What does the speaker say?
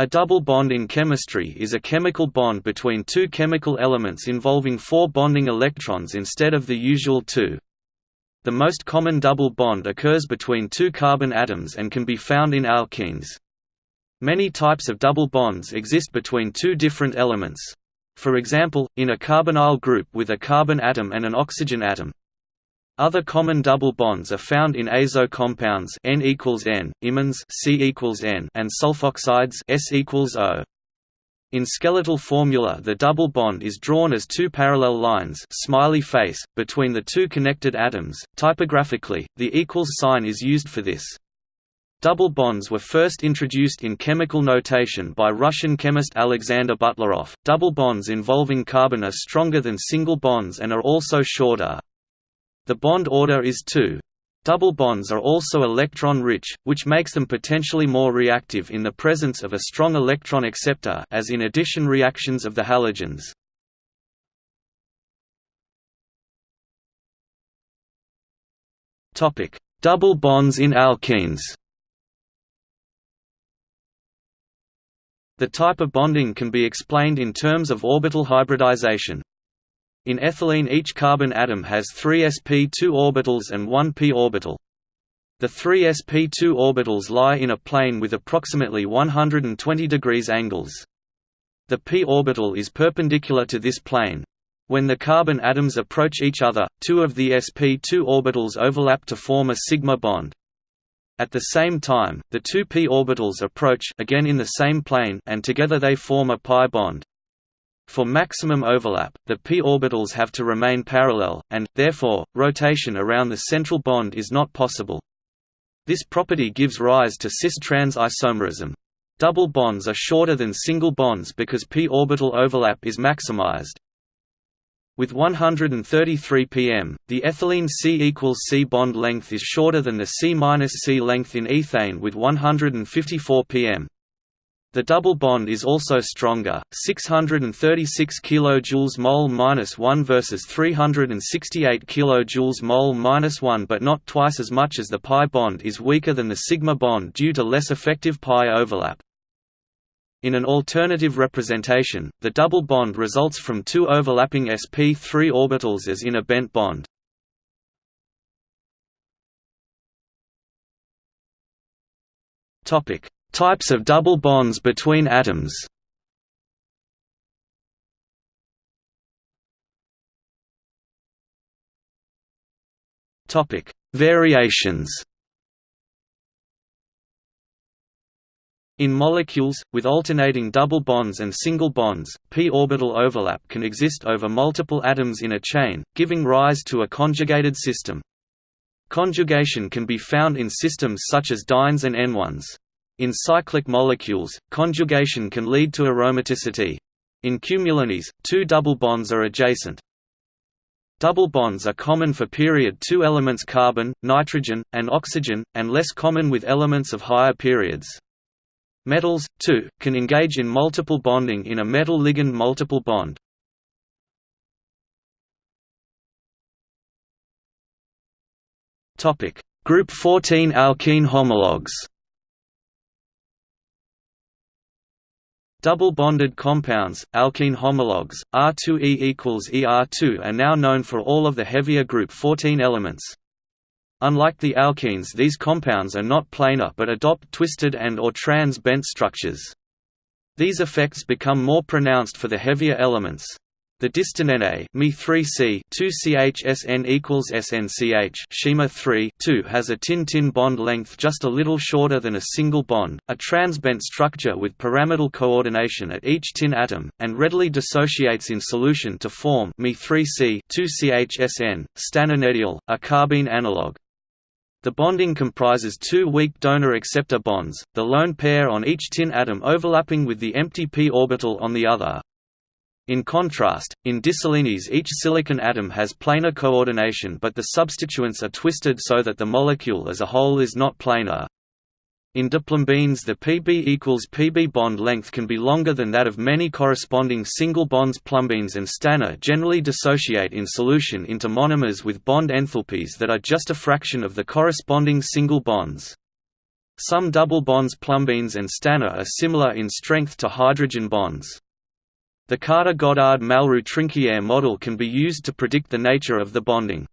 A double bond in chemistry is a chemical bond between two chemical elements involving four bonding electrons instead of the usual two. The most common double bond occurs between two carbon atoms and can be found in alkenes. Many types of double bonds exist between two different elements. For example, in a carbonyl group with a carbon atom and an oxygen atom. Other common double bonds are found in azo compounds N equals N, C equals N, and sulfoxides S equals O. In skeletal formula the double bond is drawn as two parallel lines smiley face, between the two connected atoms. Typographically, the equals sign is used for this. Double bonds were first introduced in chemical notation by Russian chemist Alexander Butlerov. Double bonds involving carbon are stronger than single bonds and are also shorter. The bond order is 2. Double bonds are also electron-rich, which makes them potentially more reactive in the presence of a strong electron acceptor as in addition reactions of the halogens. Double bonds in alkenes The type of bonding can be explained in terms of orbital hybridization. In ethylene each carbon atom has three sp2 orbitals and one p orbital. The three sp2 orbitals lie in a plane with approximately 120 degrees angles. The p orbital is perpendicular to this plane. When the carbon atoms approach each other, two of the sp2 orbitals overlap to form a sigma bond. At the same time, the two p orbitals approach again in the same plane and together they form a pi bond. For maximum overlap, the p orbitals have to remain parallel, and, therefore, rotation around the central bond is not possible. This property gives rise to cis-trans isomerism. Double bonds are shorter than single bonds because p orbital overlap is maximized. With 133 pm, the ethylene C equals C bond length is shorter than the C-C length in ethane with 154 pm. The double bond is also stronger, 636 kJ mol-1 versus 368 kJ mol-1 but not twice as much as the pi bond is weaker than the sigma bond due to less effective pi overlap. In an alternative representation, the double bond results from two overlapping sp3 orbitals as in a bent bond. Topic Types of double bonds between atoms Topic: Variations In molecules, with alternating double bonds and single bonds, p orbital overlap can exist over multiple atoms in a chain, giving rise to a conjugated system. Conjugation can be found in systems such as dienes and enones. In cyclic molecules, conjugation can lead to aromaticity. In cumulenes, two double bonds are adjacent. Double bonds are common for period 2 elements carbon, nitrogen, and oxygen, and less common with elements of higher periods. Metals, too, can engage in multiple bonding in a metal-ligand multiple bond. Group 14 alkene homologues Double bonded compounds, alkene homologues, R2E equals ER2 are now known for all of the heavier group 14 elements. Unlike the alkenes these compounds are not planar but adopt twisted and or trans-bent structures. These effects become more pronounced for the heavier elements. The distannene Me3C 2CHSN equals SNCH Shima 3 2 has a tin-tin bond length just a little shorter than a single bond, a transbent structure with pyramidal coordination at each tin atom, and readily dissociates in solution to form Me3C 2CHSN, stannanediyl, a carbene analog. The bonding comprises two weak donor-acceptor bonds, the lone pair on each tin atom overlapping with the empty p orbital on the other. In contrast, in disilenes each silicon atom has planar coordination but the substituents are twisted so that the molecule as a whole is not planar. In diplumbenes the Pb equals Pb bond length can be longer than that of many corresponding single bonds plumbenes and stannah generally dissociate in solution into monomers with bond enthalpies that are just a fraction of the corresponding single bonds. Some double bonds plumbenes and stanna are similar in strength to hydrogen bonds. The Carter-Goddard-Malrieu-Trinquier model can be used to predict the nature of the bonding.